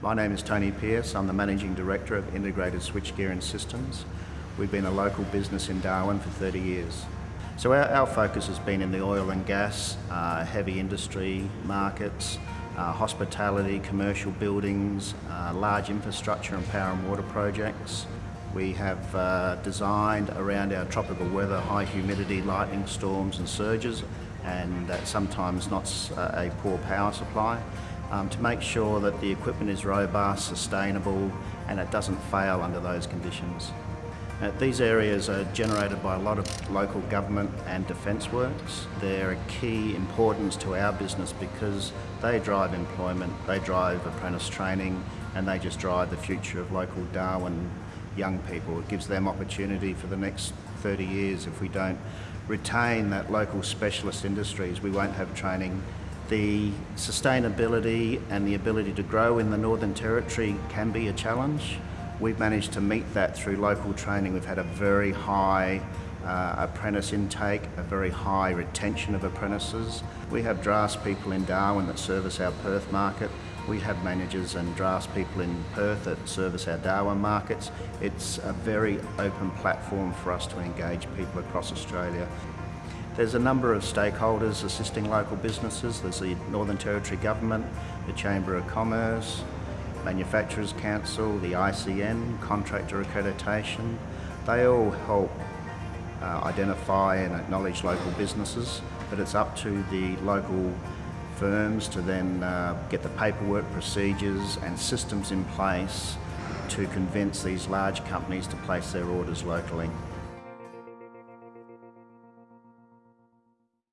My name is Tony Pearce. I'm the Managing Director of Integrated Switchgear and Systems. We've been a local business in Darwin for 30 years. So our, our focus has been in the oil and gas, uh, heavy industry markets, uh, hospitality, commercial buildings, uh, large infrastructure and power and water projects. We have uh, designed around our tropical weather, high humidity, lightning storms and surges, and sometimes not uh, a poor power supply, um, to make sure that the equipment is robust, sustainable, and it doesn't fail under those conditions. Uh, these areas are generated by a lot of local government and defence works. They're a key importance to our business because they drive employment, they drive apprentice training, and they just drive the future of local Darwin young people. It gives them opportunity for the next 30 years. If we don't retain that local specialist industries, we won't have training. The sustainability and the ability to grow in the Northern Territory can be a challenge. We've managed to meet that through local training. We've had a very high uh, apprentice intake, a very high retention of apprentices. We have drafts people in Darwin that service our Perth market. We have managers and drafts people in Perth that service our Darwin markets. It's a very open platform for us to engage people across Australia. There's a number of stakeholders assisting local businesses. There's the Northern Territory Government, the Chamber of Commerce, Manufacturers Council, the ICN, Contractor Accreditation, they all help uh, identify and acknowledge local businesses, but it's up to the local firms to then uh, get the paperwork, procedures and systems in place to convince these large companies to place their orders locally.